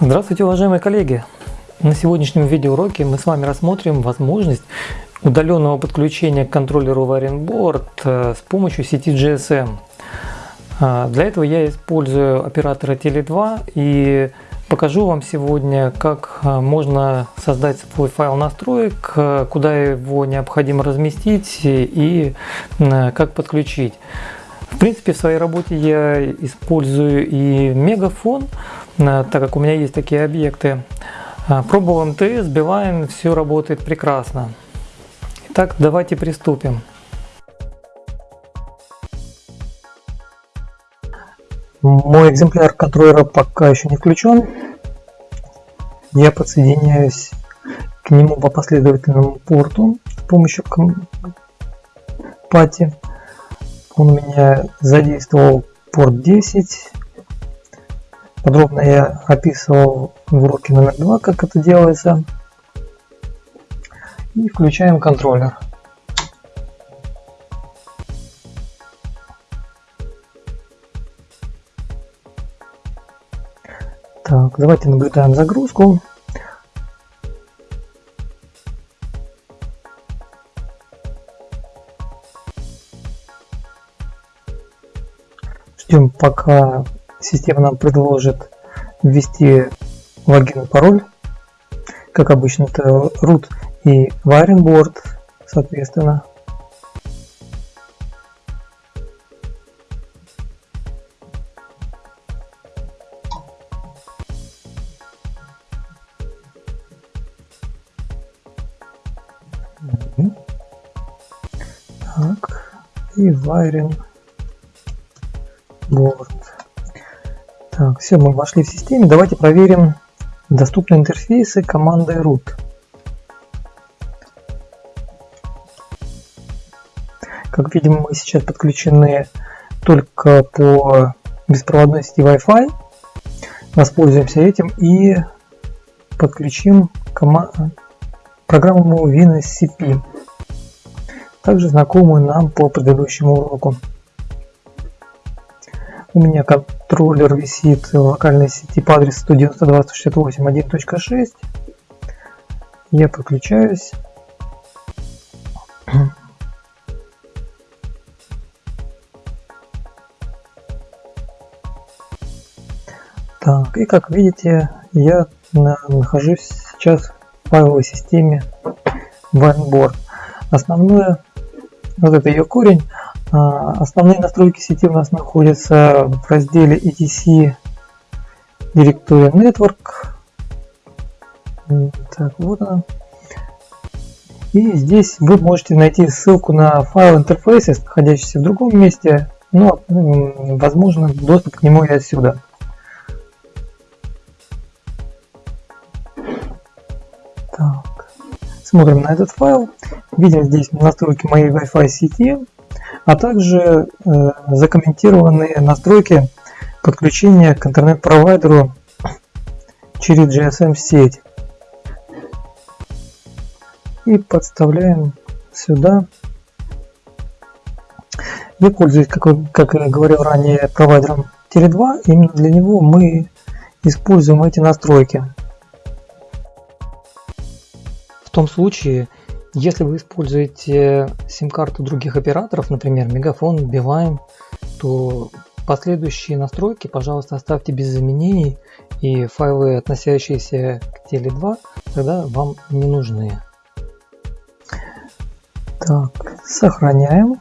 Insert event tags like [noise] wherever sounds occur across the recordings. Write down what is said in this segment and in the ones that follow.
Здравствуйте, уважаемые коллеги! На сегодняшнем видеоуроке мы с вами рассмотрим возможность удаленного подключения к контроллеру Wiring э, с помощью сети GSM. А, для этого я использую оператора Tele2 и покажу вам сегодня, как э, можно создать свой файл настроек, э, куда его необходимо разместить и как подключить. В принципе, в своей работе я использую и мегафон, так как у меня есть такие объекты. Пробовал МТС, Билайн, все работает прекрасно. Итак, давайте приступим. Мой экземпляр контроллера пока еще не включен. Я подсоединяюсь к нему по последовательному порту с помощью пати. Он у меня задействовал порт 10. Подробно я описывал в уроке номер 2, как это делается. И включаем контроллер. Так, давайте наблюдаем загрузку. Ждем, пока система нам предложит ввести логин и пароль. Как обычно, это root и wiring board, соответственно. Так, и wiring board. Так, все, мы вошли в систему. Давайте проверим доступные интерфейсы командой root. Как видим, мы сейчас подключены только по беспроводной сети Wi-Fi. Воспользуемся этим и подключим программу WinSCP, также знакомую нам по предыдущему уроку. У меня контроллер висит в локальной сети по адресу 192.168.1.6. Я подключаюсь. Так, и как видите, я нахожусь сейчас файловой системе OneBoard. Основное, вот это ее корень, а, основные настройки сети у нас находятся в разделе etc директория network. Так, вот она. И здесь вы можете найти ссылку на файл интерфейса, находящийся в другом месте, но возможно доступ к нему и отсюда. Смотрим на этот файл. Видим здесь настройки моей Wi-Fi сети а также э, закомментированные настройки подключения к интернет-провайдеру через GSM-сеть. И подставляем сюда. Я пользуюсь, как, как я говорил ранее, провайдером Tele2. Именно для него мы используем эти настройки. Том случае, если вы используете сим-карту других операторов, например, Мегафон, Билайн, то последующие настройки, пожалуйста, оставьте без изменений, и файлы, относящиеся к Теле2, тогда вам не нужны. Так, сохраняем.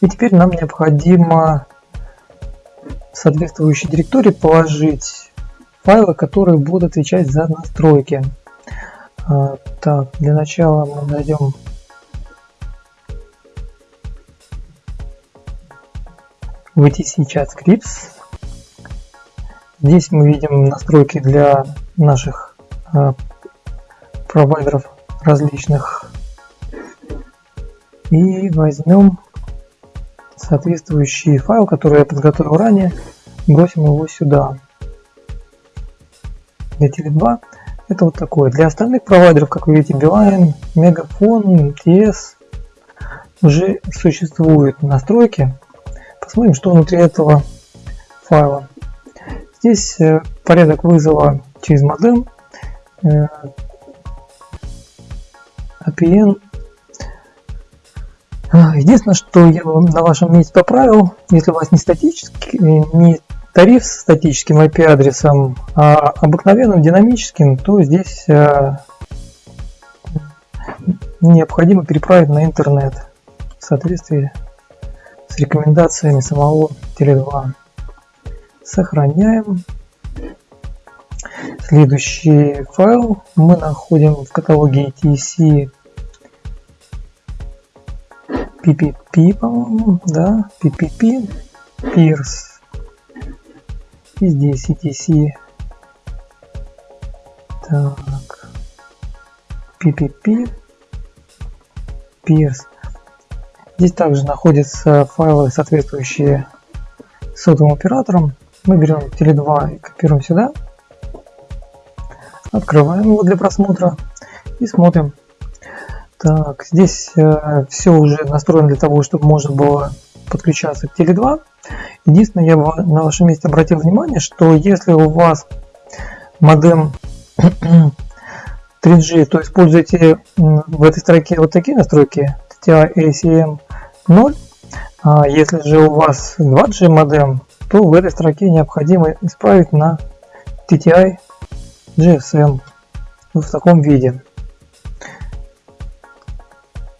И теперь нам необходимо в соответствующей директории положить файлы, которые будут отвечать за настройки. А, так, для начала мы найдем VTC Chat Scripts. Здесь мы видим настройки для наших а, провайдеров различных. И возьмем соответствующий файл, который я подготовил ранее, бросим его сюда. Для Теле2 это вот такое. Для остальных провайдеров, как вы видите, Beeline, Мегафон, МТС уже существуют настройки. Посмотрим, что внутри этого файла. Здесь э, порядок вызова через модем, э, APN. Единственное, что я на вашем месте поправил, если у вас не статический, не тариф с статическим IP-адресом, а обыкновенным динамическим, то здесь э, необходимо переправить на интернет в соответствии с рекомендациями самого Теле2. Сохраняем. Следующий файл мы находим в каталоге ETC PPP, по-моему, да, PPP, Peers и здесь ETC. Так. PPP. Peers. Здесь также находятся файлы, соответствующие сотовым операторам. Мы берем Теле2 и копируем сюда. Открываем его для просмотра и смотрим. Так, здесь э, все уже настроено для того, чтобы можно было подключаться к Теле2. Единственное, я бы на вашем месте обратил внимание, что если у вас модем [clears throat] 3G, то используйте в этой строке вот такие настройки TTI ACM 0. А если же у вас 2G модем, то в этой строке необходимо исправить на TTI GSM в таком виде.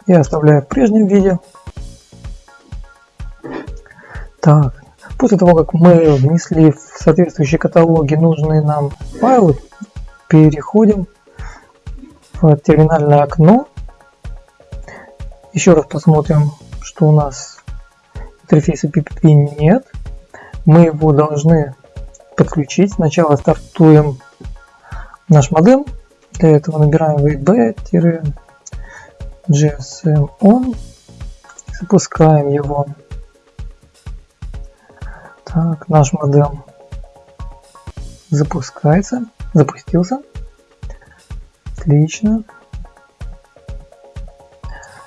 Я оставляю в прежнем виде. Так, После того, как мы внесли в соответствующие каталоги нужные нам файлы, переходим в терминальное окно. Еще раз посмотрим, что у нас интерфейса PPP нет. Мы его должны подключить. Сначала стартуем наш модем. Для этого набираем web-gsm on. Запускаем его. Так, наш модем запускается, запустился. Отлично.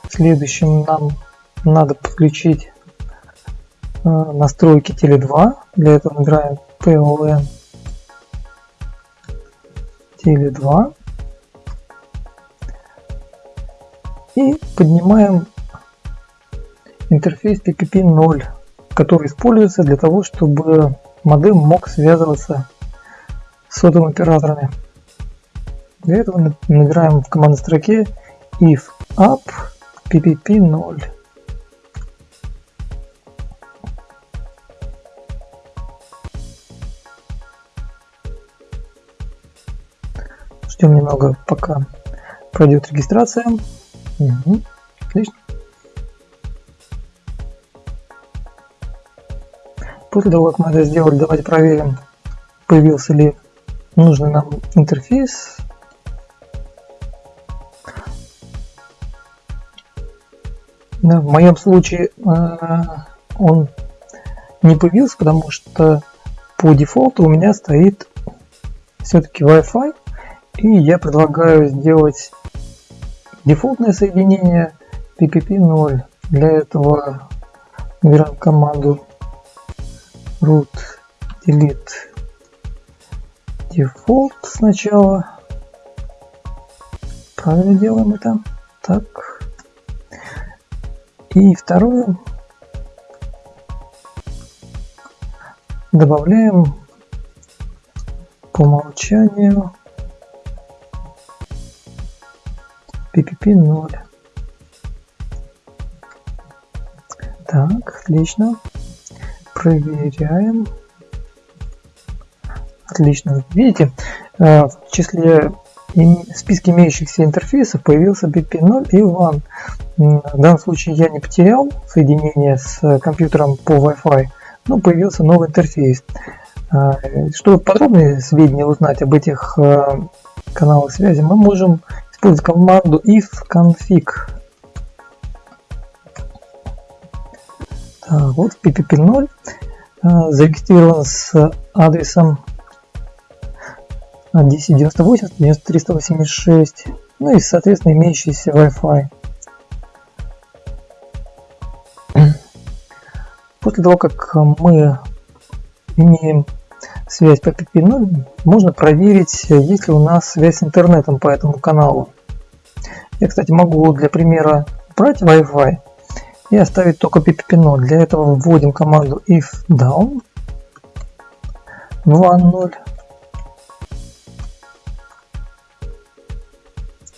Следующим нам надо подключить э, настройки Теле2. Для этого набираем PLN Теле2 и поднимаем интерфейс PPP 0 который используется для того, чтобы модем мог связываться с сотовыми операторами. Для этого набираем в командной строке if up ppp 0. Ждем немного, пока пройдет регистрация. Угу. Отлично. После того, как мы это сделали, давайте проверим, появился ли нужный нам интерфейс. Да, в моем случае э, он не появился, потому что по дефолту у меня стоит все-таки Wi-Fi, и я предлагаю сделать дефолтное соединение PPP0. Для этого набираем команду root delete default сначала. Правильно делаем это. Так. И второе. Добавляем по умолчанию PPP 0. Так, отлично. Проверяем. Отлично. Видите, э, в числе списке имеющихся интерфейсов появился BP0 и WAN. В данном случае я не потерял соединение с компьютером по Wi-Fi, но появился новый интерфейс. Э, чтобы подробные сведения узнать об этих э, каналах связи, мы можем использовать команду ifconfig. Вот PPP0 зарегистрирован с адресом 1098, 9386, ну и, соответственно, имеющийся Wi-Fi. После того, как мы имеем связь по PP0, можно проверить, есть ли у нас связь с интернетом по этому каналу. Я, кстати, могу для примера брать Wi-Fi и оставить только PPP0. Для этого вводим команду if down 2.0.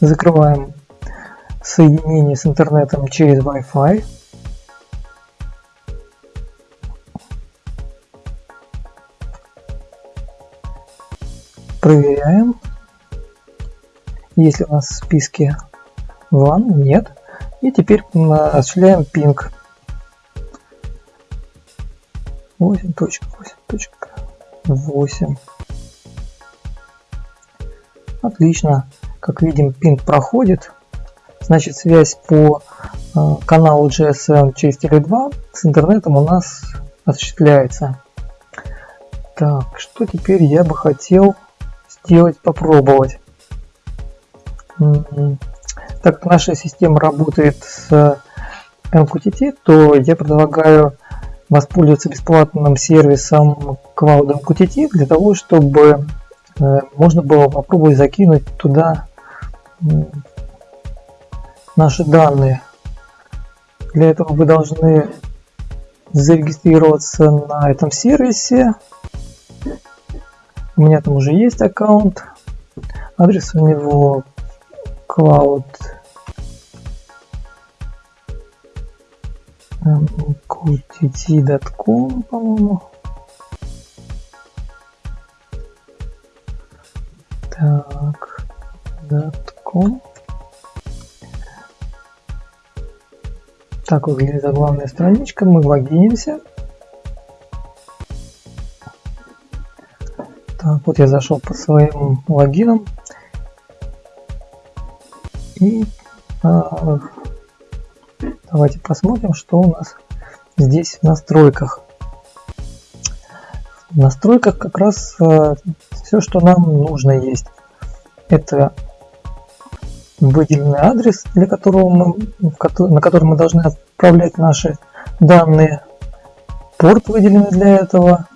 Закрываем соединение с интернетом через Wi-Fi. Проверяем. Если у нас в списке WAN, нет. И теперь осуществляем пинг. 8.8.8. Отлично. Как видим, пинг проходит. Значит, связь по э, каналу GSM через Tele2 с интернетом у нас осуществляется. Так, что теперь я бы хотел сделать, попробовать. Так как наша система работает с MQTT, то я предлагаю воспользоваться бесплатным сервисом Cloud MQTT для того, чтобы э, можно было попробовать закинуть туда наши данные. Для этого вы должны зарегистрироваться на этом сервисе. У меня там уже есть аккаунт. Адрес у него cloud qtt.com, по-моему. Так, .com. Так выглядит главная страничка. Мы логинимся. Так, вот я зашел по своим логинам. И а, давайте посмотрим, что у нас здесь в настройках. В настройках как раз а, все, что нам нужно есть. Это выделенный адрес, для которого мы, на который мы должны отправлять наши данные, порт выделенный для этого,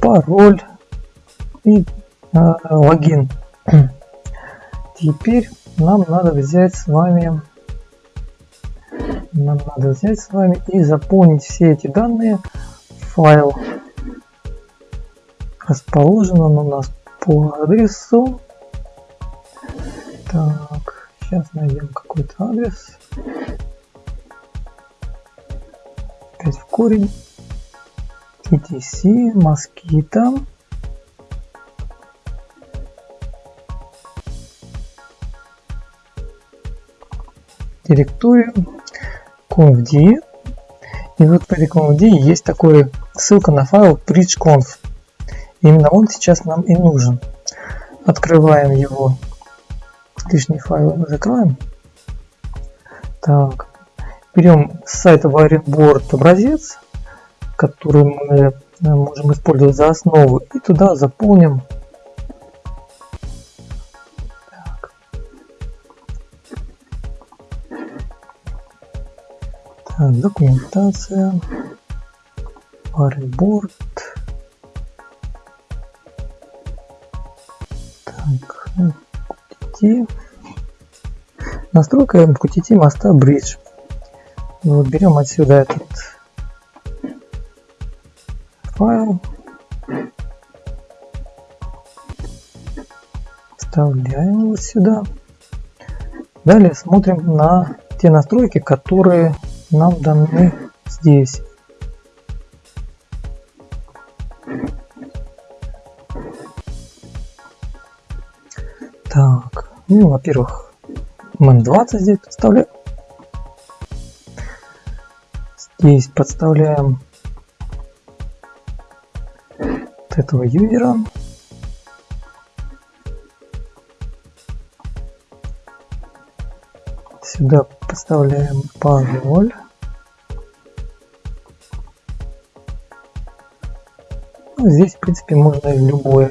пароль и э, логин. Теперь нам надо взять с вами нам надо взять с вами и заполнить все эти данные в файл. Расположен он у нас по адресу. Так, сейчас найдем какой-то адрес. Опять в корень. etc, москита. Директорию conf.d. И вот этой conf.d есть такой ссылка на файл bridgeconf. Именно он сейчас нам и нужен. Открываем его. Лишний файл закроем. Так. Берем с сайта WiringBoard образец, который мы можем использовать за основу, и туда заполним документация, париборд. Так, QTT. Настройка QTT моста Bridge. Вот берем отсюда этот файл, вставляем его сюда. Далее смотрим на те настройки, которые нам даны здесь. Так, ну, во-первых, MN20 здесь подставляем. Здесь подставляем вот этого юзера. Сюда подставляем пароль. Ну, здесь, в принципе, можно любое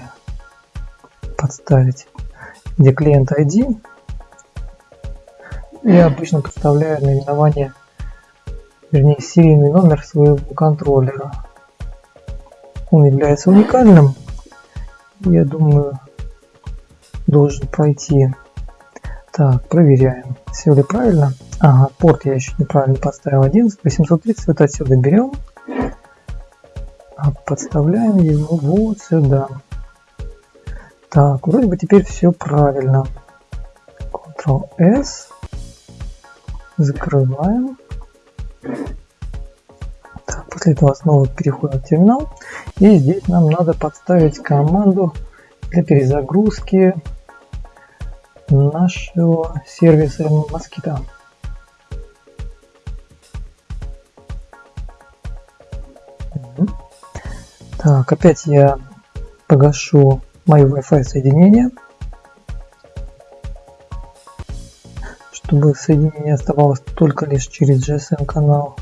подставить, где клиент ID. Я обычно подставляю наименование, вернее серийный номер своего контроллера. Он является уникальным. Я думаю, должен пройти. Так, проверяем, все ли правильно. Ага, порт я еще неправильно поставил 11. 830 вот отсюда берем. А подставляем его вот сюда. Так, вроде бы теперь все правильно. Ctrl-S. Закрываем. Так, после этого снова переходим в терминал. И здесь нам надо подставить команду для перезагрузки нашего сервиса Mosquito. Так, опять я погашу мое Wi-Fi соединение, чтобы соединение оставалось только лишь через GSM канал.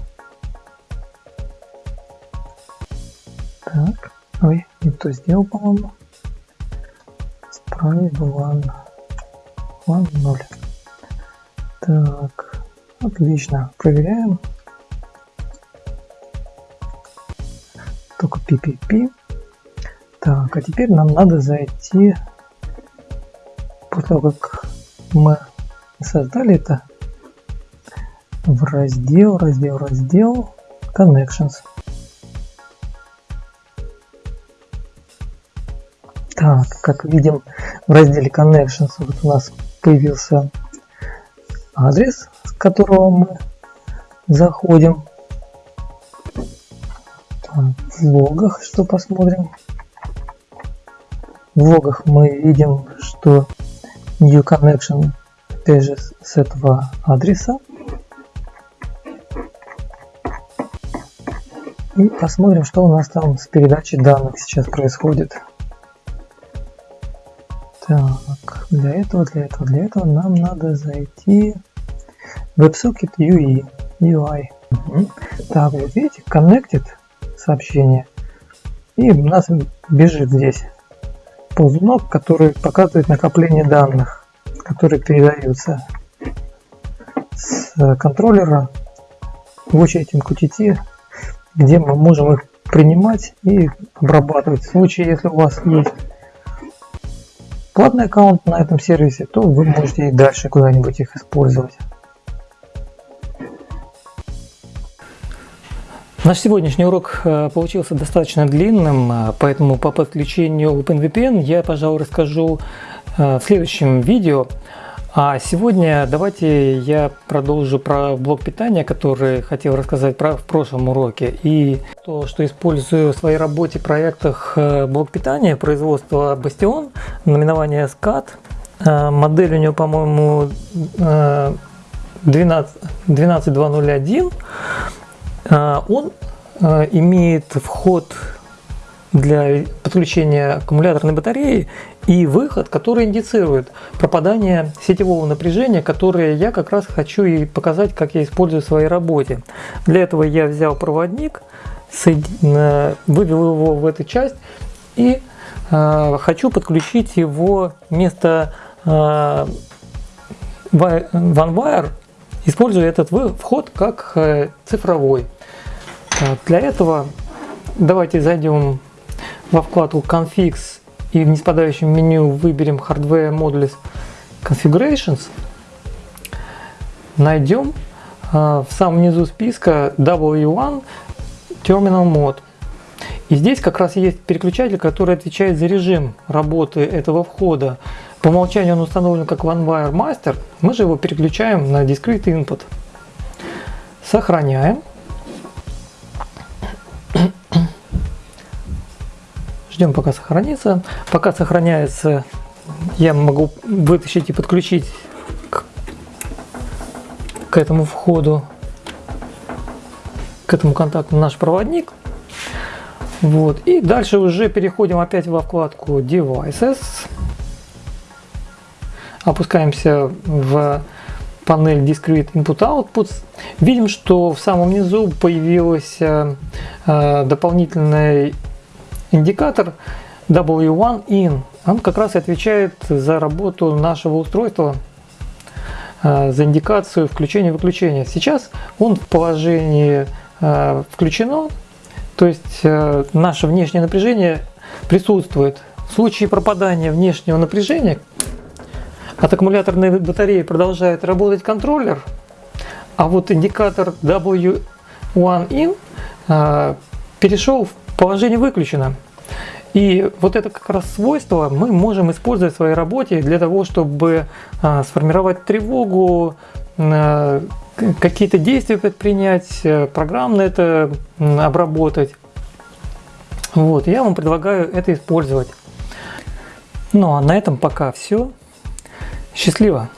Так, ой, не то сделал, по-моему. Справить one, one 0. Так, отлично, проверяем. PPP. Так, а теперь нам надо зайти, после того, как мы создали это, в раздел, раздел, раздел Connections. Так, как видим, в разделе Connections вот у нас появился адрес, с которого мы заходим в логах, что посмотрим. В логах мы видим, что new connection опять же с этого адреса. И посмотрим, что у нас там с передачей данных сейчас происходит. Так, для этого, для этого, для этого нам надо зайти в WebSocket UI. UI. Угу. Так, вот видите, connected сообщение. И у нас бежит здесь ползунок, который показывает накопление данных, которые передаются с контроллера в очередь MQTT, где мы можем их принимать и обрабатывать. В случае, если у вас есть платный аккаунт на этом сервисе, то вы можете и дальше куда-нибудь их использовать. Наш сегодняшний урок э, получился достаточно длинным, э, поэтому по подключению OpenVPN я, пожалуй, расскажу э, в следующем видео. А сегодня давайте я продолжу про блок питания, который хотел рассказать про в прошлом уроке. И то, что использую в своей работе, проектах блок питания, производства Bastion, наименование SCAT. Модель у него, по-моему, 12, 12201. А, он а, имеет вход для подключения аккумуляторной батареи и выход, который индицирует пропадание сетевого напряжения, которое я как раз хочу и показать, как я использую в своей работе. Для этого я взял проводник, вывел его в эту часть и э, хочу подключить его вместо э, OneWire, используя этот вход как э, цифровой. Так, для этого давайте зайдем во вкладку Configs и в неспадающем меню выберем Hardware Modules Configurations. Найдем э, в самом низу списка W1 Terminal Mode. И здесь как раз есть переключатель, который отвечает за режим работы этого входа. По умолчанию он установлен как OneWire Master. Мы же его переключаем на Discrete Input. Сохраняем. Ждем пока сохранится. Пока сохраняется, я могу вытащить и подключить к, к этому входу, к этому контакту наш проводник. Вот. И дальше уже переходим опять во вкладку Devices. Опускаемся в панель Discrete Input Outputs. Видим, что в самом низу появился э, дополнительный индикатор W1 in. он как раз отвечает за работу нашего устройства, э, за индикацию включения-выключения. Сейчас он в положении э, включено, то есть наше внешнее напряжение присутствует. В случае пропадания внешнего напряжения от аккумуляторной батареи продолжает работать контроллер, а вот индикатор W1IN перешел в положение выключено. И вот это как раз свойство мы можем использовать в своей работе для того, чтобы а, сформировать тревогу, а, какие-то действия предпринять, э, программно это обработать. Вот, я вам предлагаю это использовать. Ну а на этом пока все. Счастливо!